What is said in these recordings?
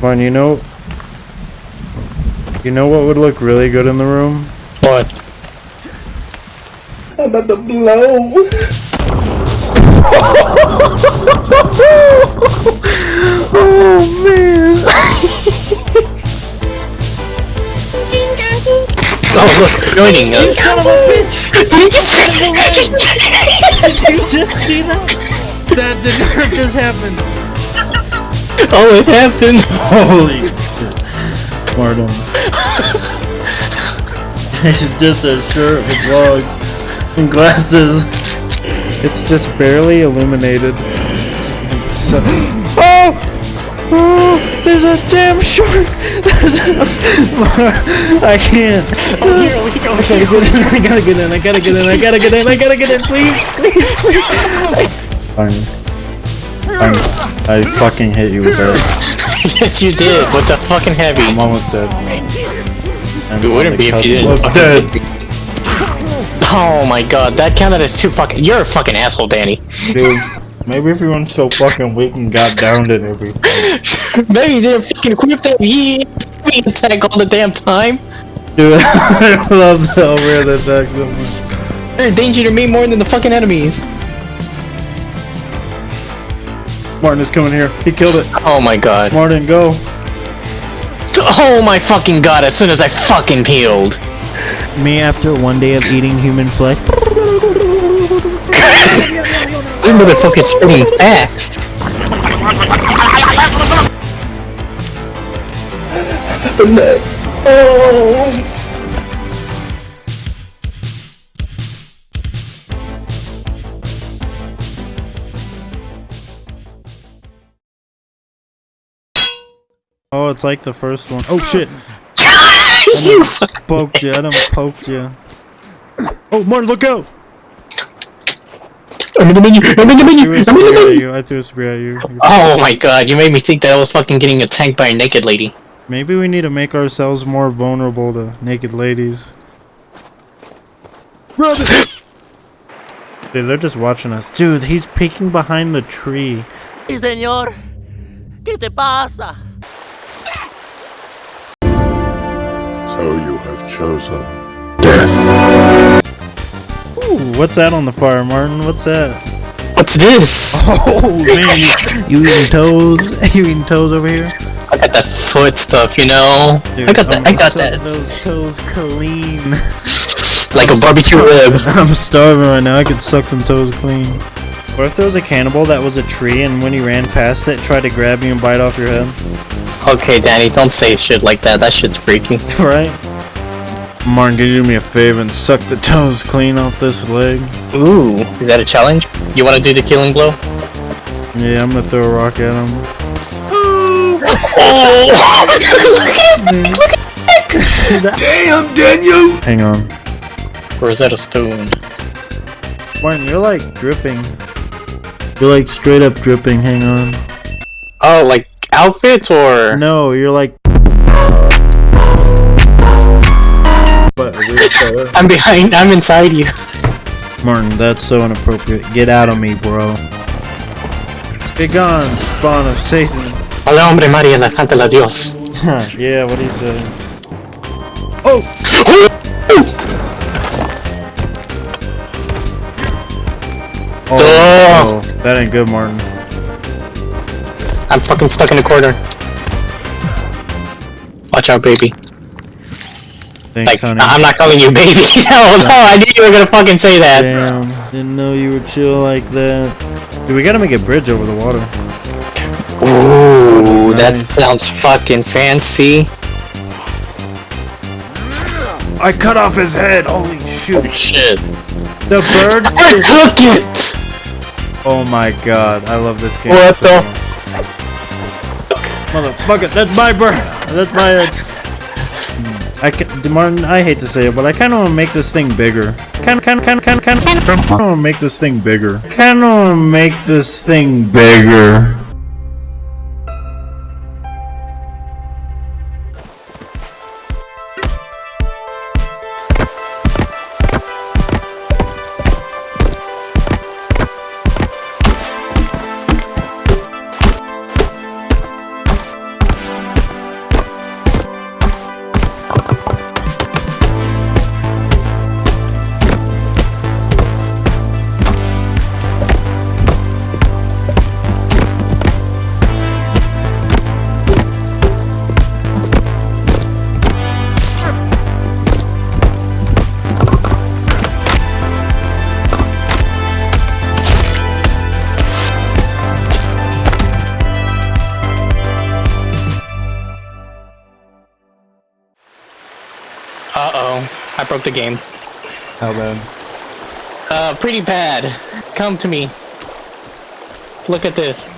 Martin, you know, you know what would look really good in the room? What? I'm about to blow. Oh man! Oh, look, joining us. Son of a bitch! Did you just Did you just see that? That did not just happen. Oh, it happened. Holy shit. Martin. it's just a shirt with vlogs and glasses. It's just barely illuminated. So, oh! Oh! There's a damn shark! There's a, I can't. Oh, here, we go, I gotta get in, I gotta get in, I gotta get in, I gotta get in, I gotta get in, please, please, please. Fine. Fine. I fucking hit you with that. yes, you did. With the fucking heavy. I'm almost dead. I'm It wouldn't be the if you didn't. of fucking- Dead. Oh my god, that counted as two fucking. You're a fucking asshole, Danny. Dude, maybe if you weren't so fucking weak and got downed in every fight. Maybe you didn't fucking equip that ye attack all the damn time. Dude, I love the overhead attack so. They're a danger to me more than the fucking enemies. Martin is coming here. He killed it. Oh my god. Martin, go. Oh my fucking god, as soon as I fucking healed. Me after one day of eating human flesh. This motherfucker's spinning fast. Oh, it's like the first one. Oh shit. you Poked you. I done poked you. Oh, Martin, look out! I'm in the menu. I'm in the menu. Threw a I'm in the spear at menu. you. I threw a spear at you. You- Oh my god, you made me think that I was fucking getting attacked by a naked lady. Maybe we need to make ourselves more vulnerable to naked ladies. Brother! Dude, they're just watching us. Dude, he's peeking behind the tree. Sí, señor. ¿Qué te pasa? So you have chosen death. Ooh, what's that on the fire, Martin? What's that? What's this? Oh man, you, you eating toes? You eating toes over here? I got that foot stuff, you know. I got that. I got that. Those toes clean. Like a barbecue rib. I'm starving right now. I could suck some toes clean. What if there was a cannibal that was a tree and when he ran past it, tried to grab you and bite off your head? Okay, Danny, don't say shit like that. That shit's freaky. right? Martin, can you do me a favor and suck the toes clean off this leg? Ooh, is that a challenge? You want to do the killing blow? Yeah, I'm gonna throw a rock at him. Damn, Daniel! Hang on. Or is that a stone? Martin, you're like dripping. You're like straight up dripping. Hang on. Oh, like outfits or? No, you're like. What, a weird color? I'm behind. I'm inside you. Martin, that's so inappropriate. Get out of me, bro. Be gone, spawn of Satan. Hola, hombre, María, elefante, la Dios. yeah, what he said. Oh! Oh, Duh. no, that ain't good, Martin. I'm fucking stuck in a corner. Watch out, baby. Thanks, Like, honey. I'm not calling you baby. no, no, I knew you were gonna fucking say that. Damn, didn't know you were chill like that. Dude, we gotta make a bridge over the water. Ooh, that Nice. sounds fucking fancy. I cut off his head. Holy shoot! Shit. The bird. I took it! Oh my god, I love this game. What so the much. Motherfucker, that's my bird. That's my. Uh, I can, Martin. I hate to say it, but I kind of want to make this thing bigger. Kind, kind, kind, kind, kind, kind. I want to make this thing bigger. Kind of want to make this thing bigger. Broke the game. How bad? Uh, pretty bad. Come to me. Look at this.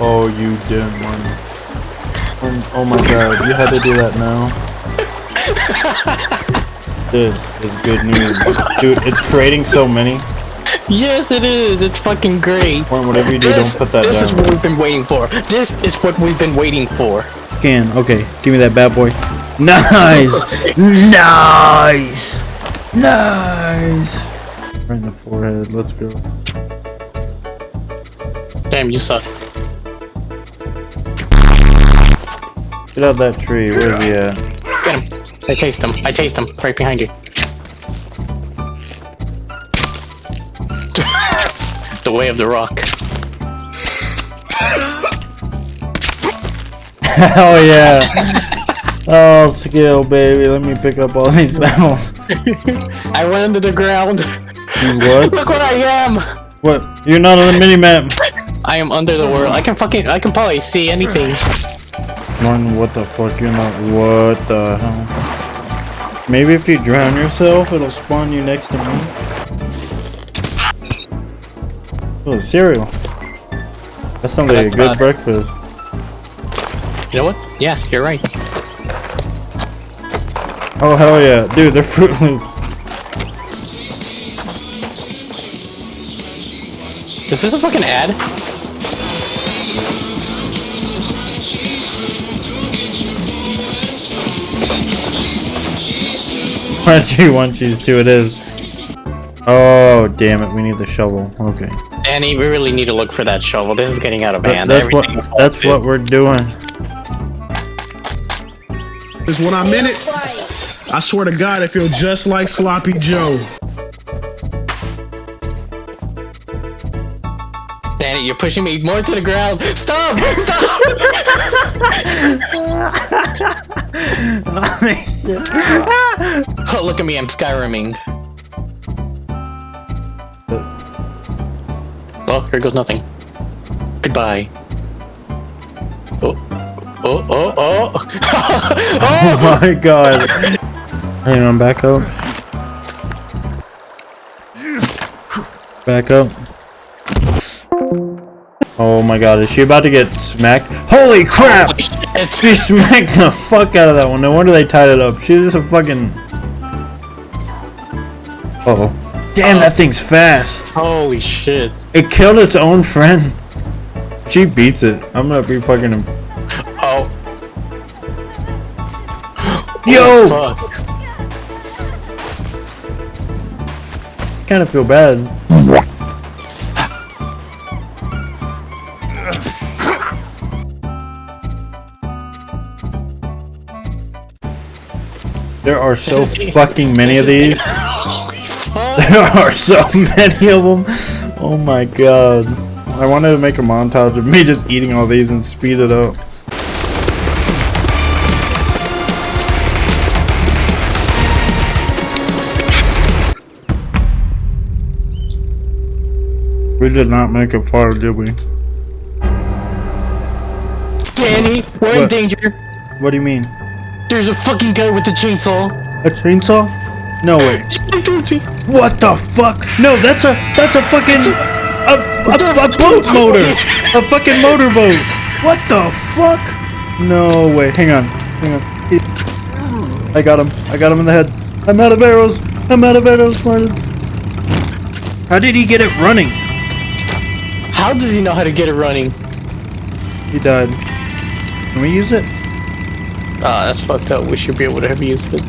Oh, you didn't want. Oh, oh my god, you had to do that now. this is good news, dude. It's creating so many. Yes, it is. It's fucking great. Or whatever you do, This, don't put that this is what we've been waiting for. This is what we've been waiting for. Can okay, give me that bad boy. Nice, nice, nice. Right in the forehead. Let's go. Damn, you suck. Get out of that tree. Where's he at? Get him. I chased him. I chased him. Right behind you. The way of the rock. Hell yeah. Oh, skill, baby. Let me pick up all these medals. I went under the ground. You what? Look what I am. What? You're not on the mini map. I am under the world. I can fucking. I can probably see anything. Martin, what the fuck? You're not. What the hell? Maybe if you drown yourself, it'll spawn you next to me. Oh, cereal. That sounds like a good bad. breakfast. You know what? Yeah, you're right. Oh, hell yeah. Dude, they're Fruit Loops. Is this a fucking ad? Crunchy one cheese two it is. Oh, damn it. We need the shovel. Okay. Danny, we really need to look for that shovel. This is getting out of That- hand. that's what, Everything that's what we're doing. Cause when I'm in it, I swear to God, I feel just like Sloppy Joe. Danny, you're pushing me more to the ground. Stop! Stop! oh, look at me, I'm Skyriming. Well, here goes nothing. Goodbye. Oh, oh, oh, oh! Oh my god. Hang on, back up. Back up. Oh my god, is she about to get smacked? Holy crap! She smacked the fuck out of that one. No wonder they tied it up. She was a fucking. Uh oh. Damn, that thing's fast. holy shit. It killed its own friend. She beats it. I'm gonna be fucking him. Oh, Yo! fuck. kind of feel bad. There are so fucking many of these. There are so many of them. Oh my god. I wanted to make a montage of me just eating all these and speed it up. We did not make it far, did we? Danny, we're in danger. What do you mean? There's a fucking guy with a chainsaw. A chainsaw? No way. What the fuck? No, that's a that's a fucking a, a, a boat motor. A fucking motorboat. What the fuck? No way. Hang on. Hang on. I got him. I got him in the head. I'm out of arrows. I'm out of arrows, Martin. How did he get it running? How does he know how to get it running? He died. Can we use it? Ah, that's fucked up. We should be able to have used it.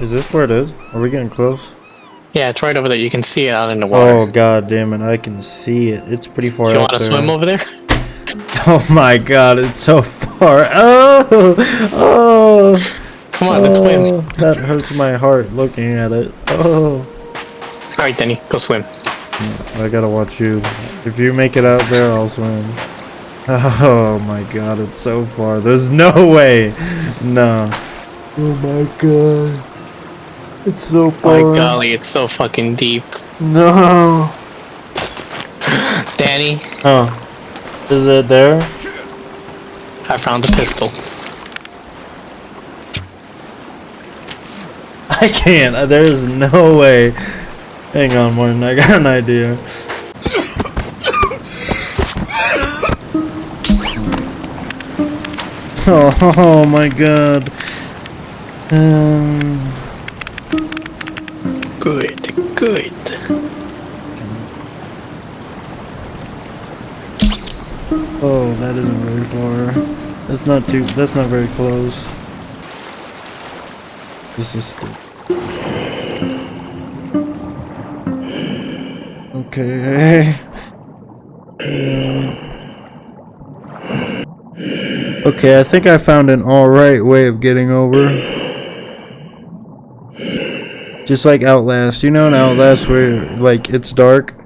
Is this where it is? Are we getting close? Yeah, it's right over there. You can see it out in the oh, water. Oh god damn it! I can see it. It's pretty far out there. You want to swim over there? Oh my god, it's so far. Oh, oh, Come on, let's oh, swim. That hurts my heart looking at it. Oh, All right, Denny, go swim. I gotta watch you. If you make it out there, I'll swim. Oh my god, it's so far. There's no way. No. Oh my god. It's so My far. golly, it's so fucking deep. No. Danny, Oh. Is it there? I found the pistol. I can't. There's no way. Hang on, Martin. I got an idea. Oh, oh my god. Um, Good, good. oh, that isn't very far. That's not too. That's not very close. This is stupid. Okay. Okay, I think I found an alright way of getting over. Just like Outlast. You know in Outlast where, like, it's dark?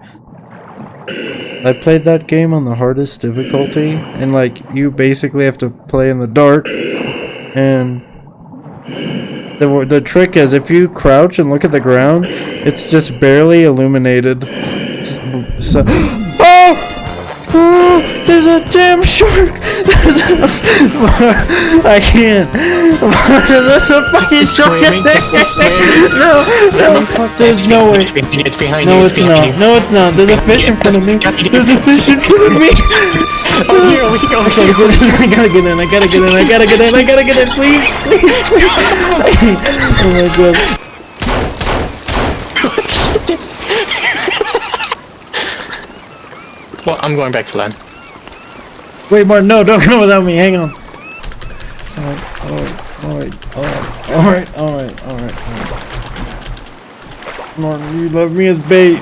I played that game on the hardest difficulty, and, like, you basically have to play in the dark, and... The, the trick is, if you crouch and look at the ground, it's just barely illuminated. So... Oh! Oh, there's a damn shark! There's a, I can't. There's a fucking shark! swimming, just keep swimming. no, no, there's no way. It's behind you, No, it's not. No, it's not. There's a fish in front of me. There's a fish in front of me. Oh, here, we go, here. Oh, I gotta get in. I gotta get in. I gotta get in. I gotta get in. Please, please. oh my god. Well, I'm going back to land. Wait, Martin, no, don't come without me. Hang on. Alright, alright, alright, alright, alright, alright. Martin, you love me as bait.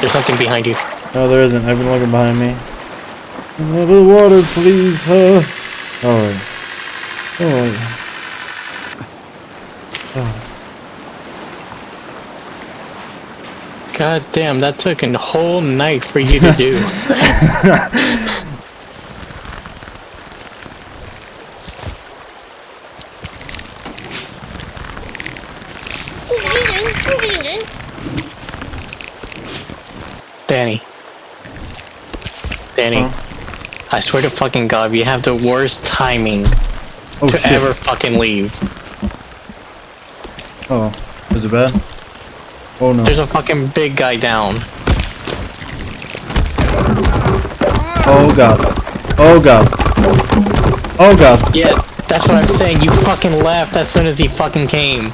There's something behind you. No, there isn't. I've been looking behind me. Of the water, please. Uh, alright. Alright. God damn, that took a whole night for you to do. Danny. Danny. I swear to fucking god, you have the worst timing Oh, to shit. ever fucking leave. Oh, is it bad? Oh no. There's a fucking big guy down. Oh god. Oh god. Oh god. Yeah, that's what I'm saying. You fucking left as soon as he fucking came.